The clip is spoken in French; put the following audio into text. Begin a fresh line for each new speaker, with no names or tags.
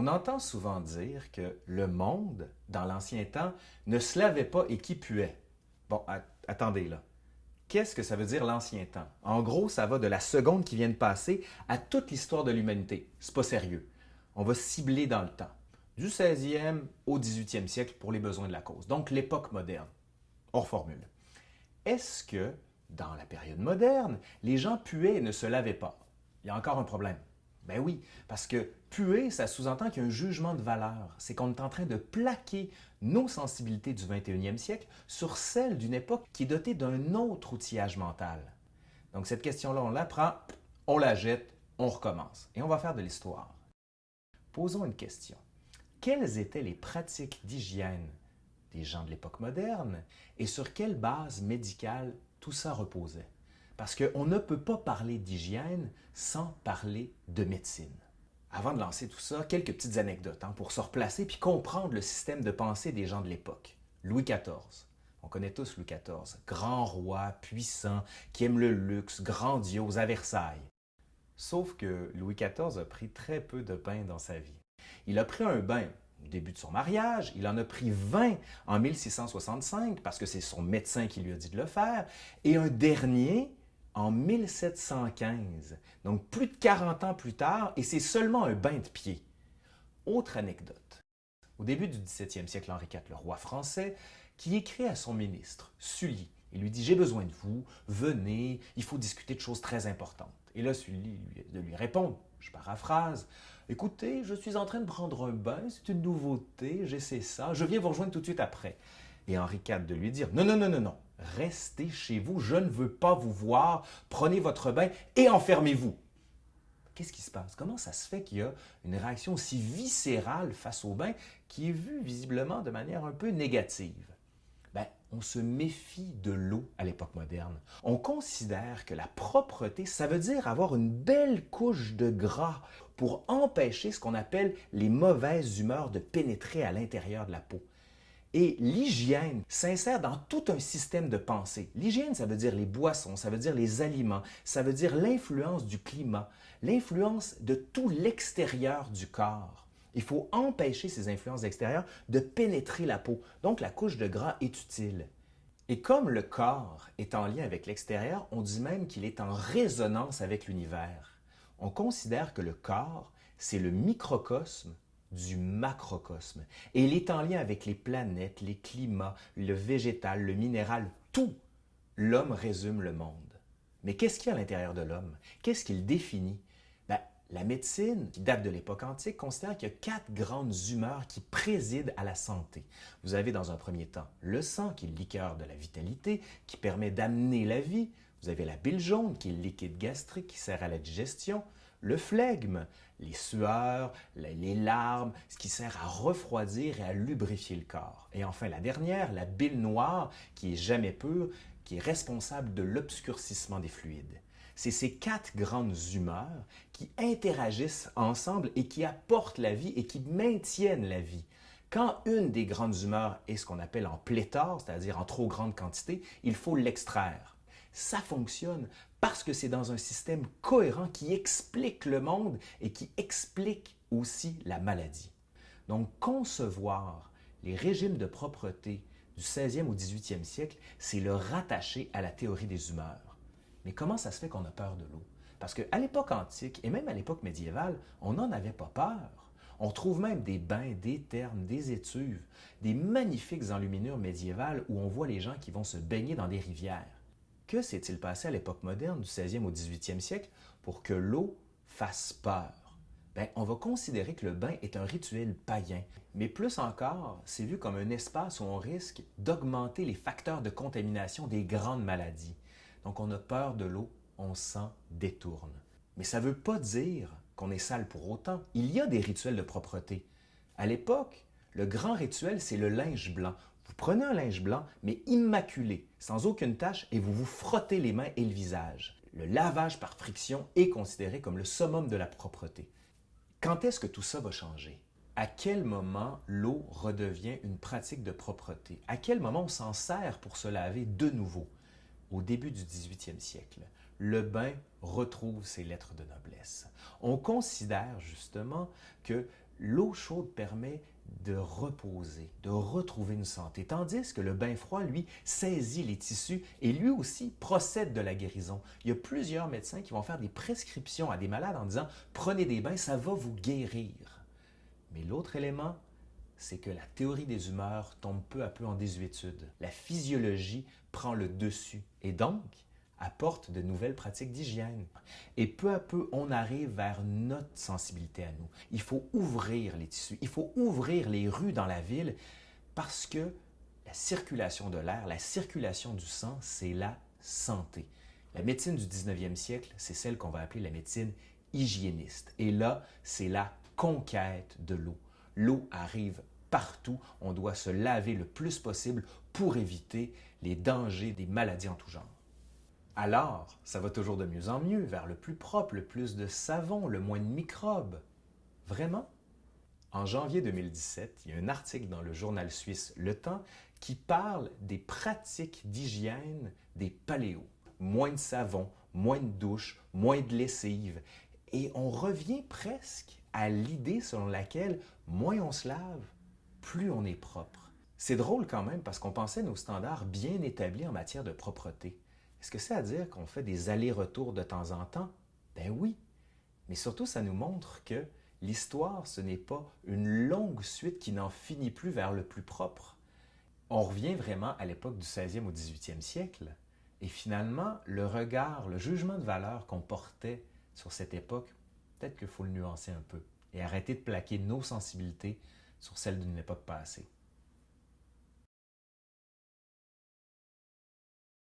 On entend souvent dire que le monde, dans l'ancien temps, ne se lavait pas et qui puait. Bon, attendez là. Qu'est-ce que ça veut dire l'ancien temps? En gros, ça va de la seconde qui vient de passer à toute l'histoire de l'humanité. C'est pas sérieux. On va cibler dans le temps, du 16e au 18e siècle pour les besoins de la cause. Donc l'époque moderne. On reformule. Est-ce que, dans la période moderne, les gens puaient et ne se lavaient pas? Il y a encore un problème. Ben oui, parce que puer, ça sous-entend qu'il y a un jugement de valeur. C'est qu'on est en train de plaquer nos sensibilités du 21e siècle sur celles d'une époque qui est dotée d'un autre outillage mental. Donc cette question-là, on la prend, on la jette, on recommence. Et on va faire de l'histoire. Posons une question. Quelles étaient les pratiques d'hygiène des gens de l'époque moderne et sur quelle base médicale tout ça reposait? Parce qu'on ne peut pas parler d'hygiène sans parler de médecine. Avant de lancer tout ça, quelques petites anecdotes hein, pour se replacer puis comprendre le système de pensée des gens de l'époque. Louis XIV. On connaît tous Louis XIV. Grand roi, puissant, qui aime le luxe, grandiose à Versailles. Sauf que Louis XIV a pris très peu de bains dans sa vie. Il a pris un bain au début de son mariage, il en a pris 20 en 1665 parce que c'est son médecin qui lui a dit de le faire, et un dernier en 1715, donc plus de 40 ans plus tard, et c'est seulement un bain de pied. Autre anecdote. Au début du 17e siècle, Henri IV, le roi français, qui écrit à son ministre, Sully, il lui dit « J'ai besoin de vous, venez, il faut discuter de choses très importantes. » Et là, Sully de lui répond, je paraphrase, « Écoutez, je suis en train de prendre un bain, c'est une nouveauté, j'essaie ça, je viens vous rejoindre tout de suite après. » Et Henri IV de lui dire « Non, non, non, non, non, Restez chez vous, je ne veux pas vous voir, prenez votre bain et enfermez-vous. Qu'est-ce qui se passe? Comment ça se fait qu'il y a une réaction aussi viscérale face au bain qui est vue visiblement de manière un peu négative? Ben, on se méfie de l'eau à l'époque moderne. On considère que la propreté, ça veut dire avoir une belle couche de gras pour empêcher ce qu'on appelle les mauvaises humeurs de pénétrer à l'intérieur de la peau. Et l'hygiène s'insère dans tout un système de pensée. L'hygiène, ça veut dire les boissons, ça veut dire les aliments, ça veut dire l'influence du climat, l'influence de tout l'extérieur du corps. Il faut empêcher ces influences extérieures de pénétrer la peau. Donc, la couche de gras est utile. Et comme le corps est en lien avec l'extérieur, on dit même qu'il est en résonance avec l'univers. On considère que le corps, c'est le microcosme du macrocosme. Et il est en lien avec les planètes, les climats, le végétal, le minéral, tout. L'homme résume le monde. Mais qu'est-ce qu'il y a à l'intérieur de l'homme? Qu'est-ce qu'il définit? Ben, la médecine, qui date de l'époque antique, considère qu'il y a quatre grandes humeurs qui président à la santé. Vous avez dans un premier temps le sang, qui est le liqueur de la vitalité, qui permet d'amener la vie. Vous avez la bile jaune, qui est le liquide gastrique, qui sert à la digestion le flegme, les sueurs, les larmes, ce qui sert à refroidir et à lubrifier le corps. Et enfin la dernière, la bile noire, qui est jamais pure, qui est responsable de l'obscurcissement des fluides. C'est ces quatre grandes humeurs qui interagissent ensemble et qui apportent la vie et qui maintiennent la vie. Quand une des grandes humeurs est ce qu'on appelle en pléthore, c'est-à-dire en trop grande quantité, il faut l'extraire. Ça fonctionne parce que c'est dans un système cohérent qui explique le monde et qui explique aussi la maladie. Donc, concevoir les régimes de propreté du 16e au 18e siècle, c'est le rattacher à la théorie des humeurs. Mais comment ça se fait qu'on a peur de l'eau? Parce qu'à l'époque antique et même à l'époque médiévale, on n'en avait pas peur. On trouve même des bains, des thermes, des étuves, des magnifiques enluminures médiévales où on voit les gens qui vont se baigner dans des rivières. Que s'est-il passé à l'époque moderne, du 16e au 18e siècle, pour que l'eau fasse peur? Bien, on va considérer que le bain est un rituel païen. Mais plus encore, c'est vu comme un espace où on risque d'augmenter les facteurs de contamination des grandes maladies. Donc on a peur de l'eau, on s'en détourne. Mais ça ne veut pas dire qu'on est sale pour autant. Il y a des rituels de propreté. À l'époque, le grand rituel, c'est le linge blanc. Vous prenez un linge blanc, mais immaculé, sans aucune tache, et vous vous frottez les mains et le visage. Le lavage par friction est considéré comme le summum de la propreté. Quand est-ce que tout ça va changer? À quel moment l'eau redevient une pratique de propreté? À quel moment on s'en sert pour se laver de nouveau? Au début du 18e siècle, le bain retrouve ses lettres de noblesse. On considère justement que l'eau chaude permet de reposer, de retrouver une santé, tandis que le bain froid, lui, saisit les tissus et lui aussi procède de la guérison. Il y a plusieurs médecins qui vont faire des prescriptions à des malades en disant prenez des bains, ça va vous guérir. Mais l'autre élément, c'est que la théorie des humeurs tombe peu à peu en désuétude. La physiologie prend le dessus et donc apporte de nouvelles pratiques d'hygiène. Et peu à peu, on arrive vers notre sensibilité à nous. Il faut ouvrir les tissus, il faut ouvrir les rues dans la ville parce que la circulation de l'air, la circulation du sang, c'est la santé. La médecine du 19e siècle, c'est celle qu'on va appeler la médecine hygiéniste. Et là, c'est la conquête de l'eau. L'eau arrive partout, on doit se laver le plus possible pour éviter les dangers des maladies en tout genre. Alors, ça va toujours de mieux en mieux, vers le plus propre, le plus de savon, le moins de microbes. Vraiment? En janvier 2017, il y a un article dans le journal suisse Le Temps qui parle des pratiques d'hygiène des paléos. Moins de savon, moins de douche, moins de lessive. Et on revient presque à l'idée selon laquelle moins on se lave, plus on est propre. C'est drôle quand même parce qu'on pensait nos standards bien établis en matière de propreté. Est-ce que c'est à dire qu'on fait des allers-retours de temps en temps? Ben oui. Mais surtout, ça nous montre que l'histoire, ce n'est pas une longue suite qui n'en finit plus vers le plus propre. On revient vraiment à l'époque du 16e au 18e siècle. Et finalement, le regard, le jugement de valeur qu'on portait sur cette époque, peut-être qu'il faut le nuancer un peu et arrêter de plaquer nos sensibilités sur celles d'une époque passée.